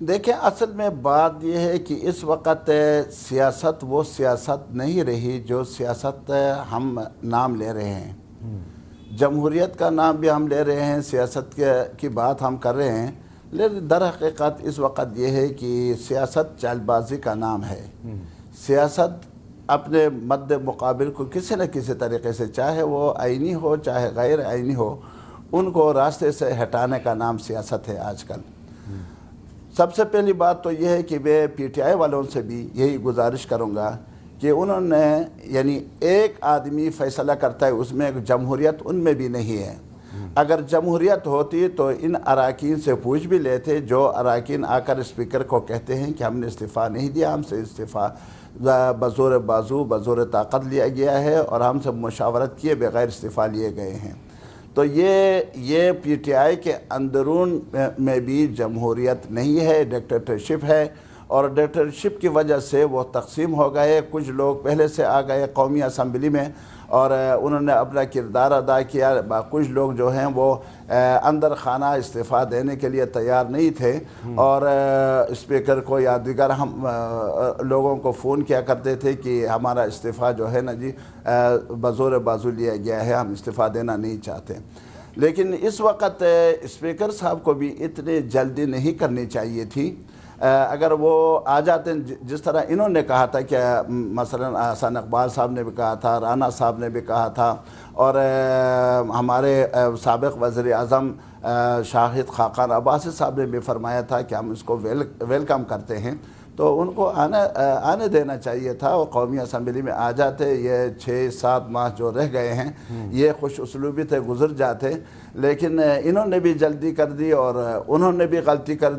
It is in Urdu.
دیکھیں، اصل میں بات یہ ہے کہ اس وقت سیاست وہ سیاست نہیں رہی جو سیاست ہم نام لے رہے ہیں۔ جمہوریت کا نام بھی ہم لے رہے ہیں، سیاست کی بات ہم کر رہے ہیں۔ لیکن در حقیقت اس وقت یہ ہے کہ سیاست چال بازی کا نام ہے۔ سیاست اپنے مد مقابل کو کسی نہ کسی طریقے سے چاہے وہ آئینی ہو، چاہے غیر آئینی ہو، ان کو راستے سے ہٹانے کا نام سیاست ہے آج کل۔ سب سے پہلی بات تو یہ ہے کہ میں پی ٹی آئی والوں سے بھی یہی گزارش کروں گا کہ انہوں نے یعنی ایک آدمی فیصلہ کرتا ہے، اس میں جمہوریت ان میں بھی نہیں ہے۔ اگر جمہوریت ہوتی تو ان اراکین سے پوچھ بھی لیتے، جو اراکین آ کر اسپیکر کو کہتے ہیں کہ ہم نے استعفیٰ نہیں دیا، ہم سے استعفیٰ بزور بازو، بزور طاقت لیا گیا ہے اور ہم سے مشاورت کیے بغیر استعفیٰ لیے گئے ہیں۔ تو یہ یہ پی ٹی آئی کے اندرون میں بھی جمہوریت نہیں ہے ڈکٹیٹرشپ ہے۔ اور ڈکٹیٹرشپ کی وجہ سے وہ تقسیم ہو گئے۔ کچھ لوگ پہلے سے آ گئے قومی اسمبلی میں اور انہوں نے اپنا کردار ادا کیا۔ کچھ لوگ جو ہیں وہ اندر خانہ استعفیٰ دینے کے لیے تیار نہیں تھے۔ اور اسپیکر کو یا دیگر ہم لوگوں کو فون کیا کرتے تھے کہ ہمارا استعفیٰ جو ہے نا جی بزور بازو لیا گیا ہے، ہم استعفیٰ دینا نہیں چاہتے۔ لیکن اس وقت اسپیکر صاحب کو بھی اتنی جلدی نہیں کرنی چاہیے تھی۔ اگر وہ آ جاتے ہیں، جس طرح انہوں نے کہا تھا کہ، مثلا حسن اقبال صاحب نے بھی کہا تھا، رانا صاحب نے بھی کہا تھا، اور ہمارے سابق وزیر اعظم شاہد خاقان عباسی صاحب نے بھی فرمایا تھا کہ ہم اس کو ویلکم کرتے ہیں۔ تو ان کو آنے آنے دینا چاہیے تھا وہ قومی اسمبلی میں آ جاتے، یہ چھ، سات ماہ جو رہ گئے ہیں، یہ خوش اسلوبی تھے، گزر جاتے، لیکن انہوں نے بھی جلدی کر دی اور انہوں نے بھی غلطی کر دی۔